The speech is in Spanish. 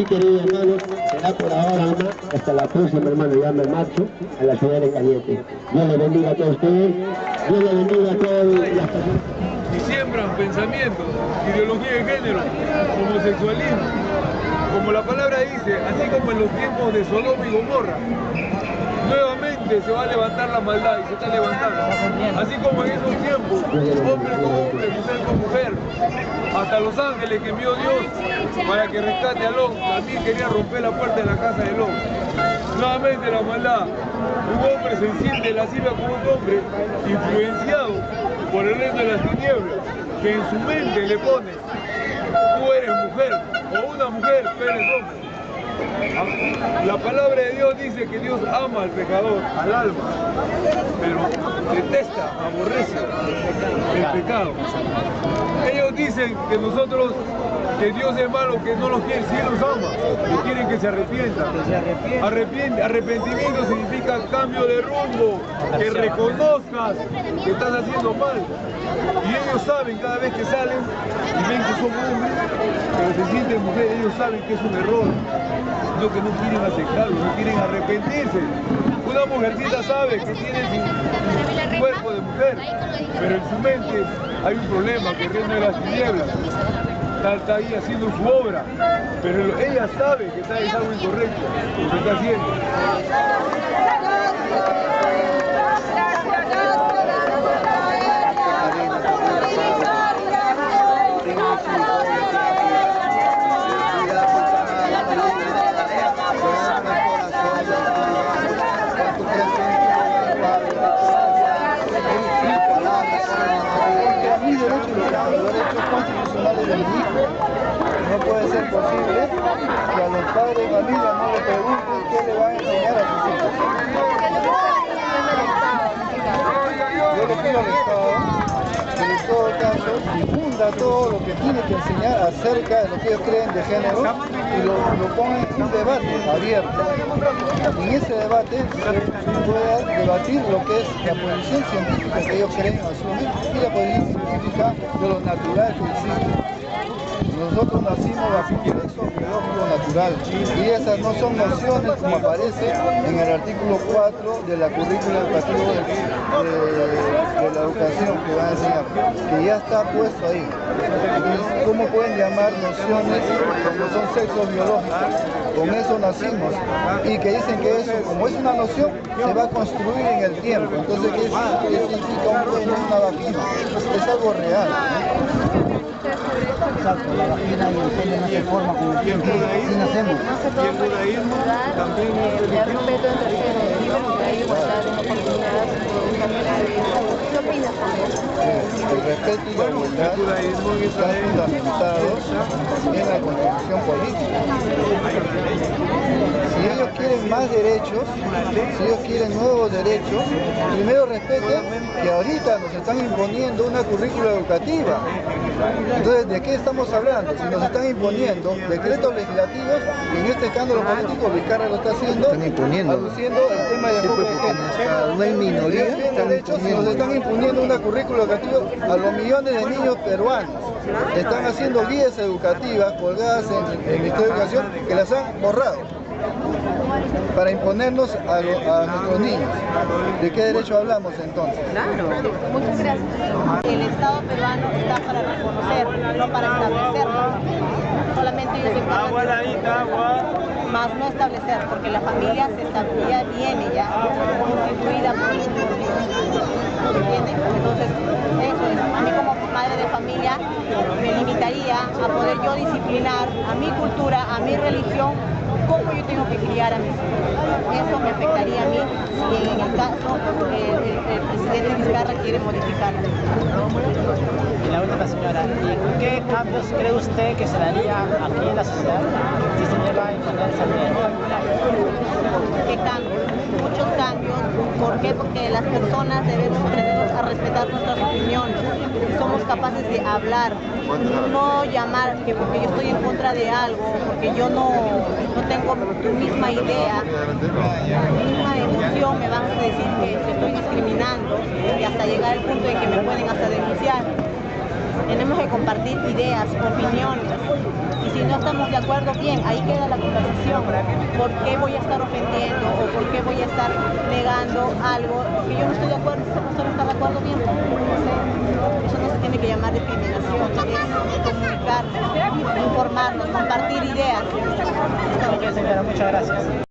Sí, queridos hermanos, será por ahora, ama, hasta la próxima, hermano, ya me marcho a la ciudad de Cañete. Dios le bendiga a todos ustedes, Dios le bendiga a todas las personas. y siembran pensamientos, ideología de género, homosexualismo. Como la palabra dice, así como en los tiempos de Sodoma y Gomorra, nuevamente se va a levantar la maldad y se está levantando. Así como en esos tiempos, hombre con hombre, mujer con mujer, hasta los ángeles que envió Dios para que rescate a Lot, también quería romper la puerta de la casa de Lot. Nuevamente la maldad, un hombre se siente lasciva como un hombre influenciado por el resto de las tinieblas, que en su mente le pone, tú eres mujer, o una mujer, tú eres hombre. La palabra de Dios dice que Dios ama al pecador, al alma, pero detesta, aborrece el pecado. Ellos dicen que nosotros, que Dios es malo, que no los quiere, sí los ama, que quieren que se arrepientan. Arrepiente, arrepentimiento significa cambio de rumbo, que reconozcas que estás haciendo mal. Y ellos saben cada vez que salen y ven que son hombres, pero se sienten mujeres, ellos saben que es un error, no que no quieren aceptarlo, no quieren arrepentirse. Una mujercita sabe que tiene su cuerpo de mujer, pero en su mente hay un problema que reina de las tinieblas. Está, está ahí haciendo su obra, pero ella sabe que está es algo incorrecto, lo que está haciendo. Y los derechos constitucionales del hijo, no puede ser posible que a los padres de familia no le pregunten qué le van a enseñar a sus hijos. Yo le pido al Estado todo caso difunda todo lo que tiene que enseñar acerca de lo que ellos creen de género y lo, lo ponga en un debate abierto. En ese debate se pueda debatir lo que es la posición científica que ellos creen asumir y la posición científica de lo natural que existe. Nosotros nacimos bajo un sexo biológico natural y esas no son nociones como aparece en el artículo 4 de la currícula educativa de, la educación que van a enseñar, que ya está puesto ahí. ¿cómo pueden llamar nociones cuando son sexos biológicos? Con eso nacimos y que dicen que eso, como es una noción, se va a construir en el tiempo. Entonces, ¿qué significa, un una vagina? Es algo real. Exacto, la vagina y el pene no se forman con el tiempo, así nacemos. Y el judaísmo también es de religioso. respeto entre géneros, igualdad de oportunidades, ¿qué opinas también? El respeto y la igualdad están fundamentados en la constitución política. Quieren más derechos, si ellos quieren nuevos derechos, primero respeten que ahorita nos están imponiendo una currícula educativa. Entonces, ¿de qué estamos hablando? Si nos están imponiendo decretos legislativos, y en este escándalo político Carlos lo está haciendo, Están imponiendo. aduciendo el tema de enfoque de género. No hay minoría, están derechos nos están imponiendo una currícula educativa a los millones de niños peruanos. Están haciendo guías educativas colgadas en el Ministerio de Educación que las han borrado para imponernos a, lo- a nuestros niños. ¿De qué derecho hablamos entonces? Muchas gracias. El Estado peruano está para reconocer, no para establecerlo. Solamente ellos más no establecer, porque la familia se establecía viene ya constituida por. Entonces, eso es. A mí como madre de familia me limitaría a poder yo disciplinar a mi cultura, a mi religión, cómo yo tengo que criar a mis hijos. Eso me afectaría a mí si en el caso eh, el, el presidente Vizcarra quiere modificarlo. Y la última señora, ¿y qué cambios cree usted que se daría aquí en la sociedad si se llega a imponer esa? ¿Qué cambios? Muchos cambios ¿Por qué? Porque las personas debemos aprender a respetar nuestras opiniones. Capaces de hablar, no llamar que porque yo estoy en contra de algo, porque yo no, no tengo tu misma idea, la misma emoción, me van a decir que te estoy discriminando y hasta llegar al punto en que me pueden hasta denunciar. Tenemos que compartir ideas, opiniones. Si no estamos de acuerdo, bien, ahí queda la conversación. ¿Por qué voy a estar ofendiendo o por qué voy a estar negando algo que yo no estoy de acuerdo? Si esa persona está de acuerdo, bien. Eso no se tiene que llamar discriminación, es comunicarnos, informarnos, compartir ideas. Ok, señora, muchas gracias.